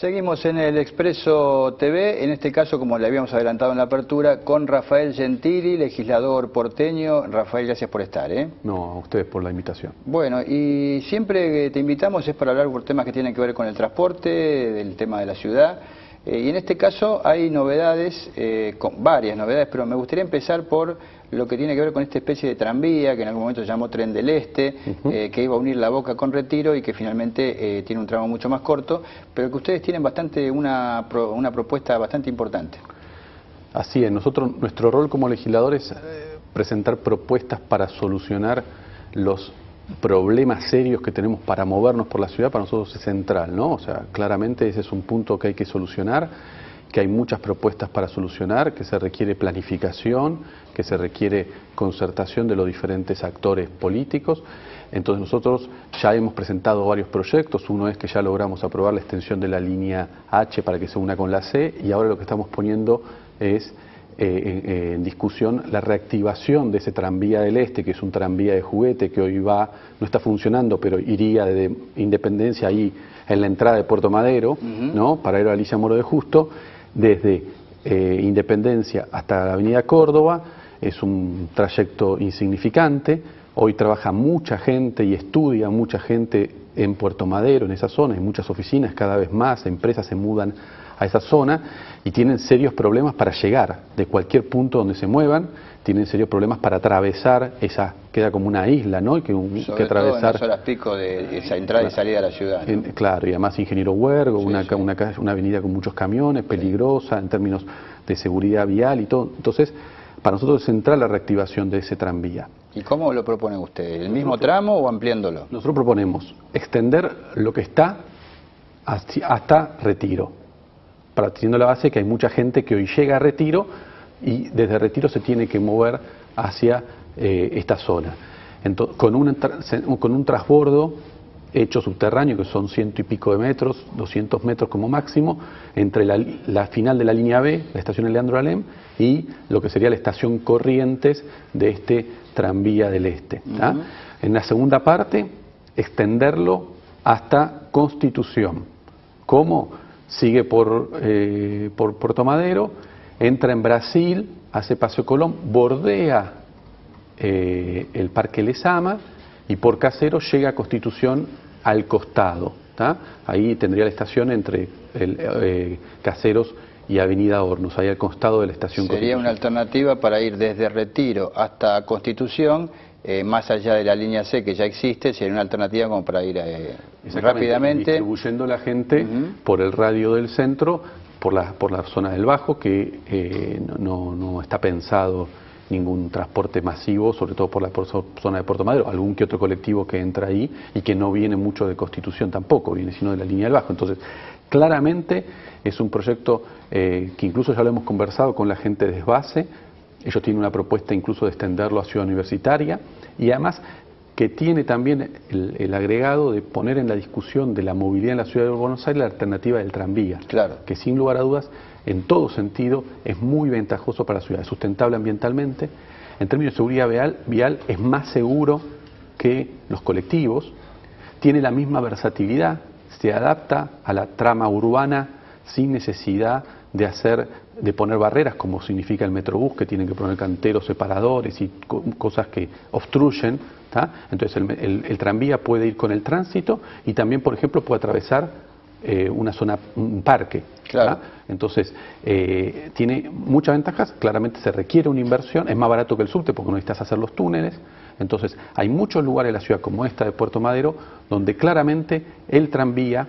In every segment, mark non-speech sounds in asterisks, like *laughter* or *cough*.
Seguimos en el Expreso TV, en este caso, como le habíamos adelantado en la apertura, con Rafael Gentili, legislador porteño. Rafael, gracias por estar. ¿eh? No, a ustedes por la invitación. Bueno, y siempre que te invitamos es para hablar por temas que tienen que ver con el transporte, del tema de la ciudad. Eh, y en este caso hay novedades, eh, con varias novedades, pero me gustaría empezar por lo que tiene que ver con esta especie de tranvía que en algún momento se llamó Tren del Este, eh, que iba a unir La Boca con Retiro y que finalmente tiene un tramo mucho más corto, pero que ustedes tienen bastante una, una propuesta bastante importante. Así es, nosotros, nuestro rol como legisladores es presentar propuestas para solucionar los problemas serios que tenemos para movernos por la ciudad para nosotros es central, ¿no? O sea, claramente ese es un punto que hay que solucionar, que hay muchas propuestas para solucionar, que se requiere planificación, que se requiere concertación de los diferentes actores políticos. Entonces nosotros ya hemos presentado varios proyectos, uno es que ya logramos aprobar la extensión de la línea H para que se una con la C y ahora lo que estamos poniendo es eh, en, discusión la reactivación de ese tranvía del Este, que es un tranvía de juguete que hoy va, no está funcionando, pero iría de Independencia ahí en la entrada de Puerto Madero, ¿no? para ir a Alicia Moro de Justo, desde eh, Independencia hasta la Avenida Córdoba, es un trayecto insignificante, hoy trabaja mucha gente y estudia mucha gente en Puerto Madero, en esa zona, hay muchas oficinas cada vez más, empresas se mudan a esa zona y tienen serios problemas para llegar de cualquier punto donde se muevan, tienen serios problemas para atravesar esa, queda como una isla, ¿no? que, que atravesar. Todo en las horas pico de esa entrada y salida a la ciudad. claro, y además Ingeniero Huergo, una, una, una avenida con muchos camiones, peligrosa en términos de seguridad vial y todo. Entonces, para nosotros es central la reactivación de ese tranvía. ¿Y cómo lo proponen ustedes? ¿El mismo tramo o ampliándolo? Nosotros proponemos extender lo que está hasta Retiro partiendo la base que hay mucha gente que hoy llega a Retiro y desde Retiro se tiene que mover hacia eh, esta zona. con, un, con un transbordo hecho subterráneo, que son ciento y pico de metros, 200 metros como máximo, entre la, final de la línea B, la estación Leandro Alem, y lo que sería la estación Corrientes de este tranvía del Este. En la segunda parte, extenderlo hasta Constitución. ¿Cómo? Sigue por, eh, por Puerto Madero, entra en Brasil, hace Paseo Colón, bordea eh, el Parque Lesama y por Casero llega a Constitución al costado. Ahí tendría la estación entre el, eh, Caseros y Avenida Hornos, ahí al costado de la estación Sería una alternativa para ir desde Retiro hasta Constitución eh, más allá de la línea C que ya existe, sería una alternativa como para ir eh, rápidamente. Distribuyendo la gente por el radio del centro, por la, por la zona del Bajo, que eh, no, no, está pensado ningún transporte masivo, sobre todo por la zona de Puerto Madero, algún que otro colectivo que entra ahí y que no viene mucho de Constitución tampoco, viene sino de la línea del Bajo. Entonces, claramente es un proyecto que incluso ya lo hemos conversado con la gente de base, ellos tienen una propuesta incluso de extenderlo a Ciudad Universitaria. Y además que tiene también el, agregado de poner en la discusión de la movilidad en la ciudad de Buenos Aires la alternativa del tranvía, claro. que sin lugar a dudas, en todo sentido, es muy ventajoso para la ciudad, es sustentable ambientalmente, en términos de seguridad vial, vial es más seguro que los colectivos, tiene la misma versatilidad, se adapta a la trama urbana sin necesidad de hacer, de poner barreras, como significa el Metrobús, que tienen que poner canteros separadores y cosas que obstruyen. Entonces el, tranvía puede ir con el tránsito y también, por ejemplo, puede atravesar eh, una zona, un parque. Entonces, eh, tiene muchas ventajas, claramente se requiere una inversión, es más barato que el subte porque no necesitas hacer los túneles. Entonces, hay muchos lugares en la ciudad como esta de Puerto Madero donde claramente el tranvía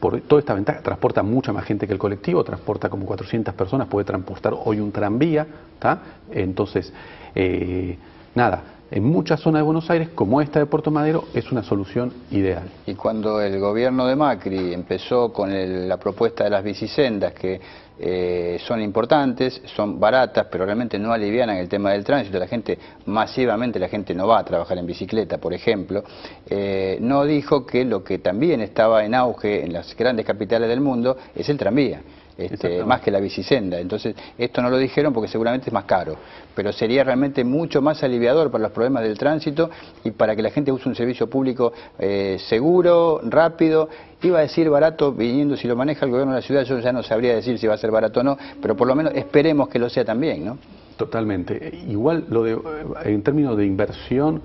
por toda esta ventaja, transporta mucha más gente que el colectivo, transporta como 400 personas, puede transportar hoy un tranvía, ¿está? Entonces, eh, nada, en muchas zonas de Buenos Aires, como esta de Puerto Madero, es una solución ideal. Y cuando el gobierno de Macri empezó con la propuesta de las bicisendas, que eh, son importantes, son baratas, pero realmente no alivianan el tema del tránsito, la gente, masivamente la gente no va a trabajar en bicicleta, por ejemplo, eh, no dijo que lo que también estaba en auge en las grandes capitales del mundo es el tranvía este, más que la bicisenda. Entonces, esto no lo dijeron porque seguramente es más caro, pero sería realmente mucho más aliviador para los problemas del tránsito y para que la gente use un servicio público eh, seguro, rápido. Iba a decir barato, viniendo si lo maneja el gobierno de la ciudad, yo ya no sabría decir si va a ser barato o no, pero por lo menos esperemos que lo sea también, ¿no? Totalmente. Igual lo de, en términos de inversión,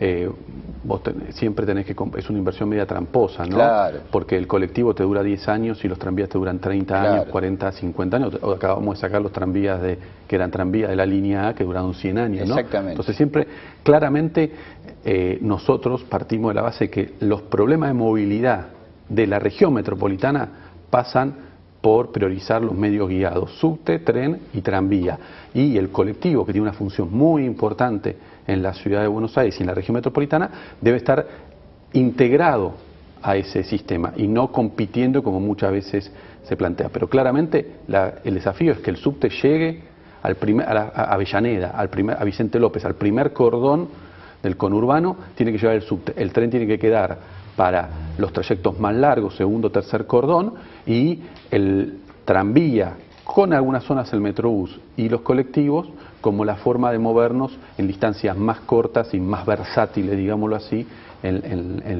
eh, vos siempre tenés que es una inversión media tramposa, ¿no? Claro. Porque el colectivo te dura 10 años y los tranvías te duran 30 años, 40, 50 años. Acabamos de sacar los tranvías de que eran tranvías de la línea A que duraron 100 años, ¿no? Exactamente. Entonces siempre claramente eh, nosotros partimos de la base que los problemas de movilidad de la región metropolitana pasan por priorizar los medios guiados, subte, tren y tranvía. Y el colectivo, que tiene una función muy importante en la ciudad de Buenos Aires y en la región metropolitana, debe estar integrado a ese sistema y no compitiendo como muchas veces se plantea. Pero claramente el desafío es que el subte llegue al primer, a, Avellaneda, al primer, a Vicente López, al primer cordón del conurbano, tiene que llevar el subte. El tren tiene que quedar para los trayectos más largos, segundo, tercer cordón, y el tranvía, con algunas zonas el metrobús y los colectivos, como la forma de movernos en distancias más cortas y más versátiles, digámoslo así,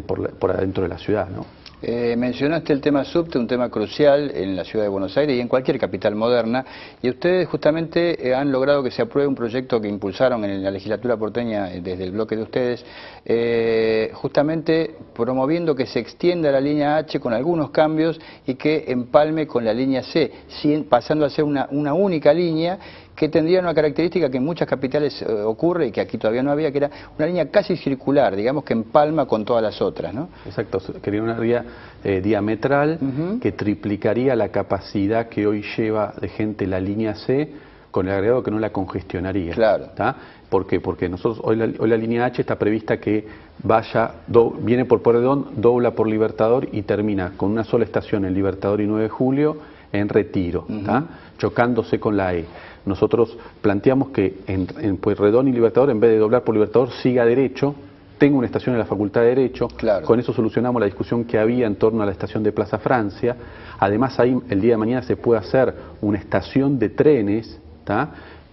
por, por, adentro de la ciudad. ¿no? Eh, mencionaste el tema subte, un tema crucial en la ciudad de Buenos Aires y en cualquier capital moderna, y ustedes justamente eh, han logrado que se apruebe un proyecto que impulsaron en la legislatura porteña eh, desde el bloque de ustedes, justamente promoviendo que se extienda la línea H con algunos cambios y que empalme con la línea C, pasando a ser una, una única línea que tendría una característica que en muchas capitales eh, ocurre y que aquí todavía no había, que era una línea casi circular, digamos que empalma con todas las otras, ¿no? Exacto, quería una vía eh, diametral que triplicaría la capacidad que hoy lleva de gente la línea C con el agregado que no la congestionaría. Claro. ¿Por qué? Porque nosotros hoy la, hoy la línea H está prevista que vaya, viene por Porredón, dobla por Libertador y termina con una sola estación en Libertador y 9 de Julio en Retiro, chocándose con la E nosotros planteamos que en, en Pueyrredón y Libertador, en vez de doblar por Libertador, siga derecho, tenga una estación en la Facultad de Derecho, con eso solucionamos la discusión que había en torno a la estación de Plaza Francia, además ahí el día de mañana se puede hacer una estación de trenes,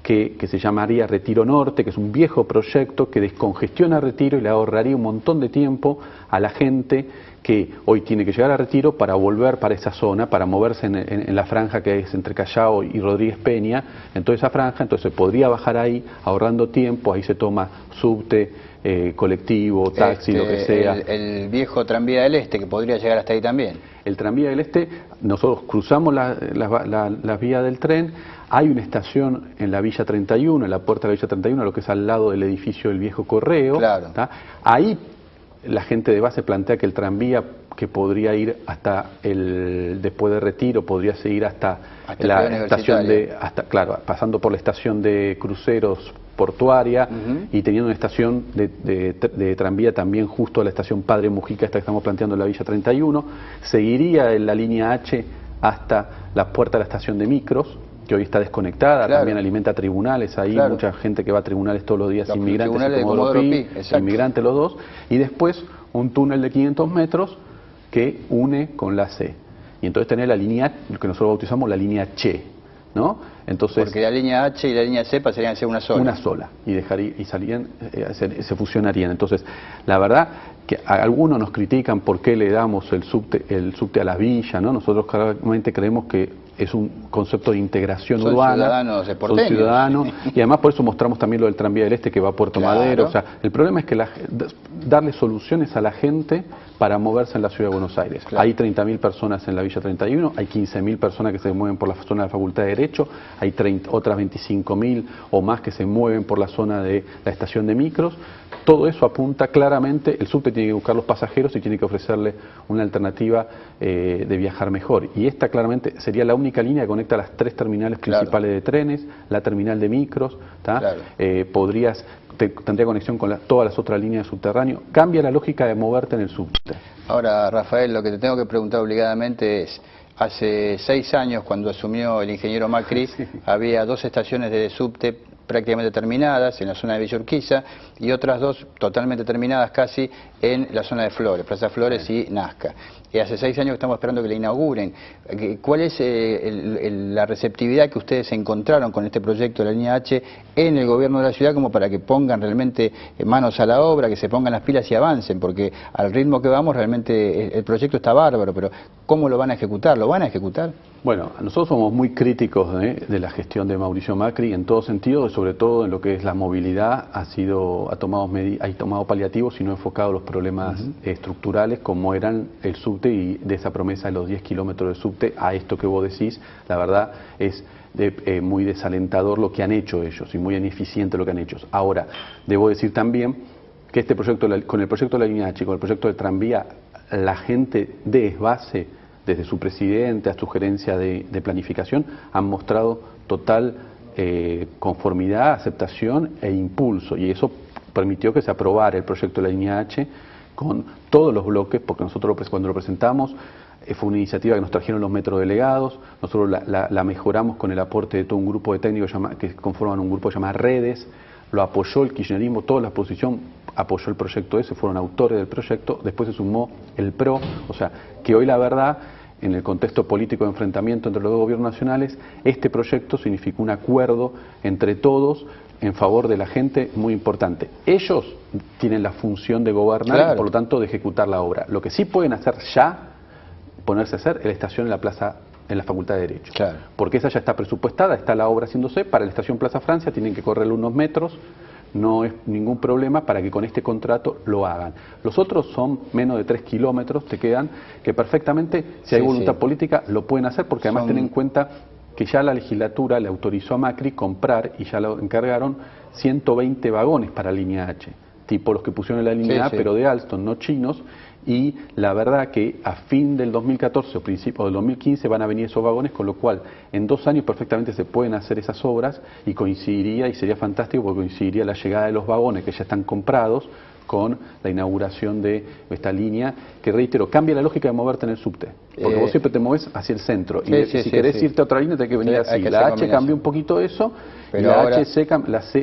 que, se llamaría Retiro Norte, que es un viejo proyecto que descongestiona Retiro y le ahorraría un montón de tiempo a la gente que hoy tiene que llegar a Retiro para volver para esa zona, para moverse en, la franja que es entre Callao y Rodríguez Peña, en toda esa franja, entonces podría bajar ahí ahorrando tiempo, ahí se toma subte, eh, colectivo, taxi, lo que este, sea. El, viejo tranvía del Este, que podría llegar hasta ahí también. El tranvía del Este, nosotros cruzamos las la, vías del tren, hay una estación en la Villa 31, en la puerta de la Villa 31, lo que es al lado del edificio del viejo correo. Claro. Ahí la gente de base plantea que el tranvía que podría ir hasta el después de retiro podría seguir hasta, la estación de hasta claro pasando por la estación de cruceros portuaria y teniendo una estación de, tranvía también justo a la estación Padre Mujica esta que estamos planteando en la Villa 31 seguiría en la línea H hasta la puerta de la estación de micros que hoy está desconectada, también alimenta tribunales, ahí mucha gente que va a tribunales todos los días, inmigrantes y inmigrantes los dos, y después un túnel de 500 metros que une con la C. Y entonces tener la línea, lo que nosotros bautizamos la línea Che, ¿no? Entonces, Porque la línea H y la línea C pasarían a ser una sola. Una sola, y, dejaría, y salían, eh, se, fusionarían. Entonces, la verdad que algunos nos critican por qué le damos el subte, el subte a la villa, ¿no? Nosotros claramente creemos que es un concepto de integración son urbana. Ciudadanos de son ciudadanos *laughs* y además por eso mostramos también lo del tranvía del Este que va a Puerto Madero. O sea, el problema es que darle soluciones a la gente para moverse en la ciudad de Buenos Aires. Hay 30.000 personas en la Villa 31, hay 15.000 personas que se mueven por la zona de la Facultad de Derecho, hay 30, otras 25.000 o más que se mueven por la zona de la estación de micros. Todo eso apunta claramente, el subte tiene que buscar los pasajeros y tiene que ofrecerle una alternativa eh, de viajar mejor. Y esta claramente sería la única línea que conecta las tres terminales principales de trenes, la terminal de micros, eh, podrías tendría conexión con todas las otras líneas de subterráneo. Cambia la lógica de moverte en el subte. Ahora, Rafael, lo que te tengo que preguntar obligadamente es, hace seis años, cuando asumió el ingeniero Macri, *laughs* había dos estaciones de subte prácticamente terminadas en la zona de Villa Urquiza y otras dos totalmente terminadas casi en la zona de Flores, Plaza Flores y Nazca. Y hace seis años que estamos esperando que la inauguren. ¿Cuál es eh, la receptividad que ustedes encontraron con este proyecto de la línea H en el gobierno de la ciudad como para que pongan realmente manos a la obra, que se pongan las pilas y avancen? Porque al ritmo que vamos realmente el proyecto está bárbaro, pero ¿cómo lo van a ejecutar? ¿Lo van a ejecutar? Bueno, nosotros somos muy críticos de la gestión de Mauricio Macri en todo sentido, sobre todo en lo que es la movilidad, ha sido ha tomado ha tomado paliativos y no ha enfocado los problemas estructurales como eran el subte y de esa promesa de los 10 kilómetros de subte a esto que vos decís, la verdad es eh, muy desalentador lo que han hecho ellos y muy ineficiente lo que han hecho. Ahora, debo decir también que este proyecto, con el proyecto de la línea H, con el proyecto de tranvía, la gente de base, desde su presidente a su gerencia de, planificación, han mostrado total eh, conformidad, aceptación e impulso. Y eso permitió que se aprobara el proyecto de la línea H con todos los bloques, porque nosotros cuando lo presentamos eh, fue una iniciativa que nos trajeron los metros delegados, nosotros la, mejoramos con el aporte de todo un grupo de técnicos que conforman un grupo llamado Redes, lo apoyó el kirchnerismo, toda la oposición apoyó el proyecto ese, fueron autores del proyecto, después se sumó el PRO, o sea, que hoy la verdad, en el contexto político de enfrentamiento entre los dos gobiernos nacionales, este proyecto significó un acuerdo entre todos en favor de la gente muy importante. Ellos tienen la función de gobernar y por lo tanto de ejecutar la obra. Lo que sí pueden hacer ya, ponerse a hacer, es la estación en la plaza en la Facultad de Derecho. Porque esa ya está presupuestada, está la obra haciéndose, para la estación Plaza Francia tienen que correrle unos metros, no es ningún problema para que con este contrato lo hagan. Los otros son menos de tres kilómetros, te quedan, que perfectamente, si hay voluntad política, lo pueden hacer, porque además ten en cuenta que ya la legislatura le autorizó a Macri comprar y ya lo encargaron 120 vagones para línea H, tipo los que pusieron en la línea A, pero de Alstom, no chinos, y la verdad que a fin del 2014 o principio del 2015 van a venir esos vagones, con lo cual en dos años perfectamente se pueden hacer esas obras y coincidiría, y sería fantástico porque coincidiría la llegada de los vagones que ya están comprados con la inauguración de esta línea, que reitero, cambia la lógica de moverte en el subte. Porque vos eh, siempre te mueves hacia el centro. y si querés irte a otra línea, tenés que venir así. La H cambió un poquito eso, Pero la,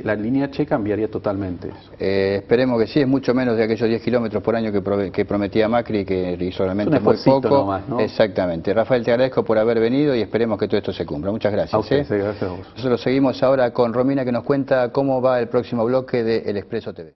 la, línea H cambiaría totalmente eso. Eh, esperemos que sí, es mucho menos de aquellos 10 kilómetros por año que, prometía Macri, que hizo realmente muy poco. Exactamente. Rafael, te agradezco por haber venido y esperemos que todo esto se cumpla. Muchas gracias. ¿eh? gracias a vos. Nosotros seguimos ahora con Romina, que nos cuenta cómo va el próximo bloque de El Expreso TV.